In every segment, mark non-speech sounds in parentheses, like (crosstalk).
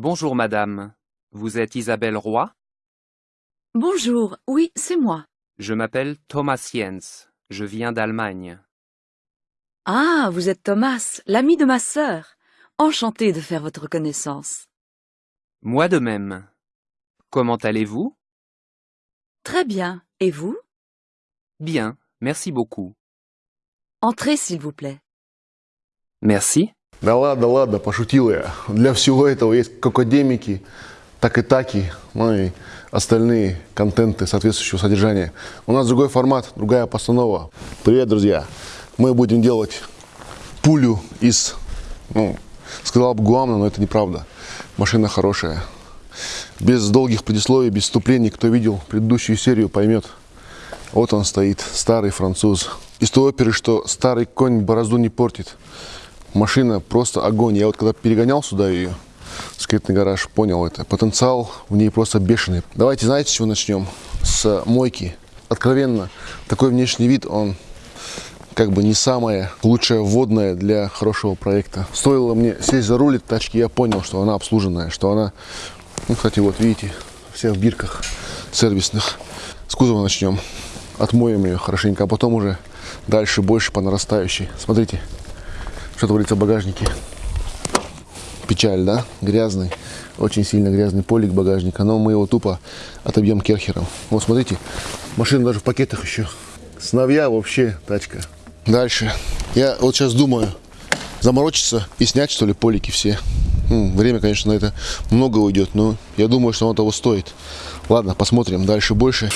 Bonjour madame. Vous êtes Isabelle Roy? Bonjour, oui, c'est moi. Je m'appelle Thomas Jens. Je viens d'Allemagne. Ah, vous êtes Thomas, l'ami de ma sœur. Enchanté de faire votre connaissance. Moi de même. Comment allez-vous? Très bien. Et vous? Bien, merci beaucoup. Entrez, s'il vous plaît. Merci. Да ладно, ладно, пошутил я. Для всего этого есть кокодемики, так и таки, ну и остальные контенты соответствующего содержания. У нас другой формат, другая постанова. Привет, друзья! Мы будем делать пулю из, ну, сказал бы Гуамна, но это неправда. Машина хорошая. Без долгих предисловий, без вступлений, кто видел предыдущую серию, поймет. Вот он стоит, старый француз. Из той оперы, что старый конь борозду не портит. Машина просто огонь. Я вот когда перегонял сюда ее, скрытный гараж, понял это. Потенциал в ней просто бешеный. Давайте, знаете, с чего начнем? С мойки. Откровенно, такой внешний вид, он как бы не самое лучшее вводное для хорошего проекта. Стоило мне сесть за руль этой тачки, я понял, что она обслуженная, что она, ну, кстати, вот видите, вся в бирках сервисных. С кузова начнем. Отмоем ее хорошенько, а потом уже дальше больше по нарастающей. Смотрите, что творится в багажнике. Печаль, да? Грязный. Очень сильно грязный полик багажника. Но мы его тупо отобьем керхером. Вот смотрите, машина даже в пакетах еще. Сновья вообще тачка. Дальше. Я вот сейчас думаю, заморочиться и снять, что ли, полики все. Время, конечно, на это много уйдет, но я думаю, что оно того стоит. Ладно, посмотрим дальше больше.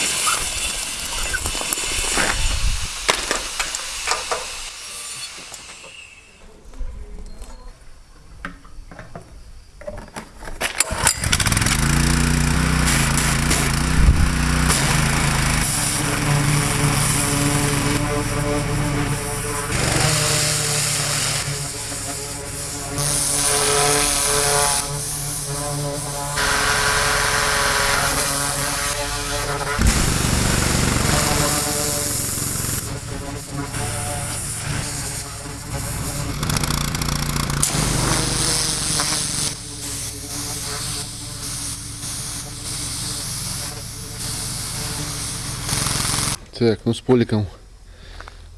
Так, ну с поликом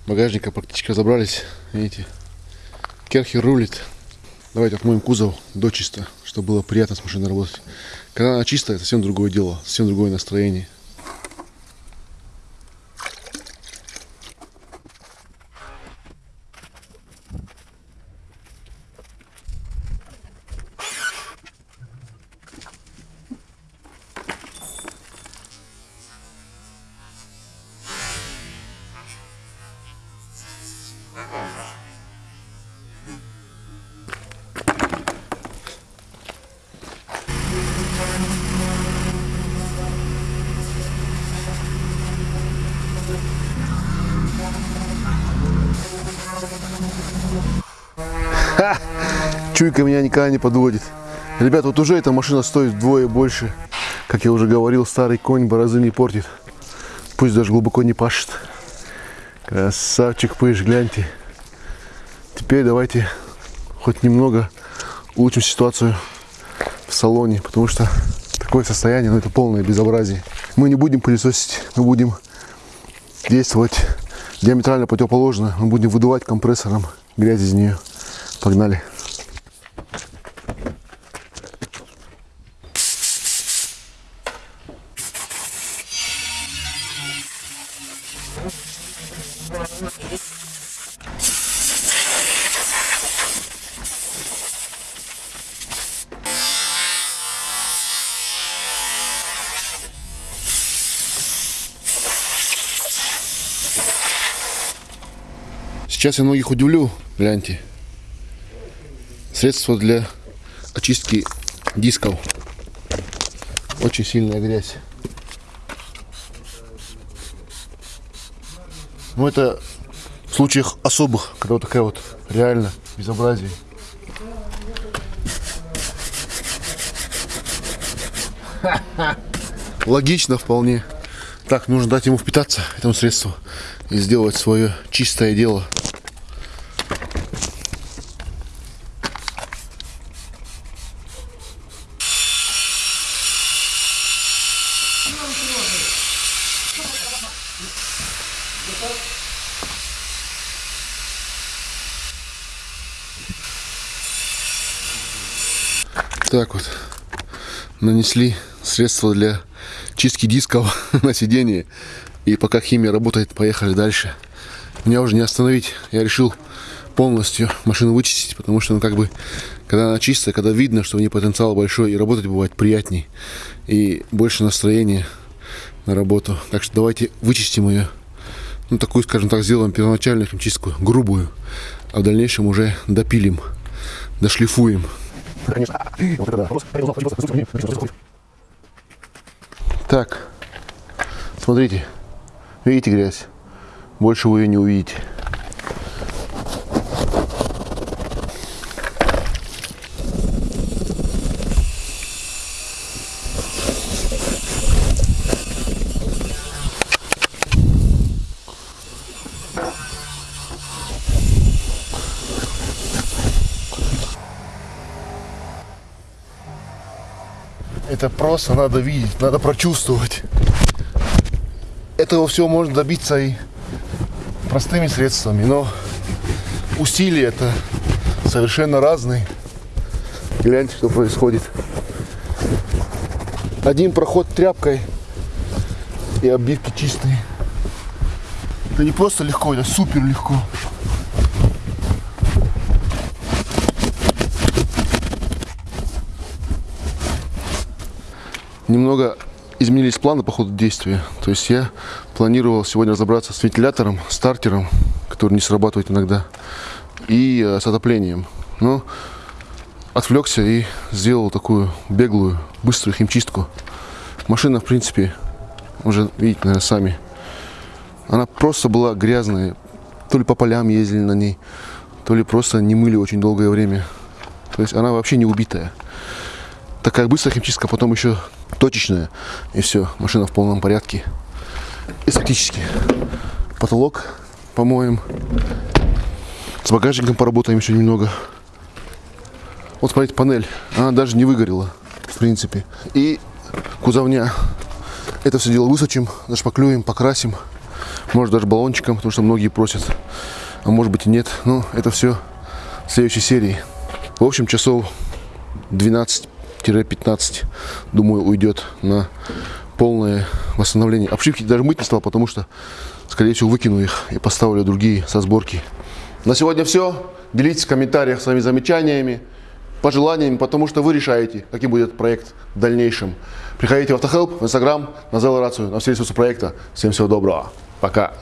багажника практически разобрались. Видите, керхер рулит. Давайте отмоем кузов до чисто, чтобы было приятно с машиной работать. Когда она чистая, совсем другое дело, совсем другое настроение. Чуйка меня никогда не подводит. Ребят, вот уже эта машина стоит вдвое больше. Как я уже говорил, старый конь борозы не портит. Пусть даже глубоко не пашет. Красавчик пыш, гляньте. Теперь давайте хоть немного улучшим ситуацию в салоне, потому что такое состояние, ну это полное безобразие. Мы не будем пылесосить, мы будем действовать диаметрально противоположно. Мы будем выдувать компрессором грязь из нее. Погнали. Сейчас я многих удивлю, гляньте. Средство для очистки дисков. Очень сильная грязь. Ну это в случаях особых, когда вот такая вот реально безобразие. (laughs) Логично вполне. Так, нужно дать ему впитаться, этому средству, и сделать свое чистое дело. Так вот, нанесли средство для чистки дисков (laughs) на сиденье. И пока химия работает, поехали дальше. Меня уже не остановить. Я решил полностью машину вычистить, потому что, ну, как бы, когда она чистая, когда видно, что в ней потенциал большой, и работать бывает приятней, и больше настроения на работу. Так что давайте вычистим ее. Ну, такую, скажем так, сделаем первоначальную химчистку, грубую, а в дальнейшем уже допилим, дошлифуем. Так, смотрите, видите грязь? Больше вы ее не увидите. Это просто надо видеть, надо прочувствовать. Этого всего можно добиться и простыми средствами, но усилия это совершенно разные. Гляньте, что происходит. Один проход тряпкой и обивки чистые. Это не просто легко, это супер легко. Немного изменились планы по ходу действия. То есть я планировал сегодня разобраться с вентилятором, стартером, который не срабатывает иногда, и э, с отоплением. Но отвлекся и сделал такую беглую, быструю химчистку. Машина, в принципе, уже видите, наверное, сами. Она просто была грязная. То ли по полям ездили на ней, то ли просто не мыли очень долгое время. То есть она вообще не убитая. Такая быстрая химчистка, потом еще точечная. И все, машина в полном порядке. И фактически потолок помоем. С багажником поработаем еще немного. Вот смотрите, панель. Она даже не выгорела, в принципе. И кузовня. Это все дело высочим, зашпаклюем, покрасим. Может даже баллончиком, потому что многие просят. А может быть и нет. Но это все в следующей серии. В общем, часов 12-15, думаю, уйдет на полное восстановление. Обшивки даже мыть не стал, потому что, скорее всего, выкину их и поставлю другие со сборки. На сегодня все. Делитесь в комментариях своими замечаниями, пожеланиями, потому что вы решаете, каким будет проект в дальнейшем. Приходите в Автохелп, в Инстаграм, на Зелорацию, на все ресурсы проекта. Всем всего доброго. Пока.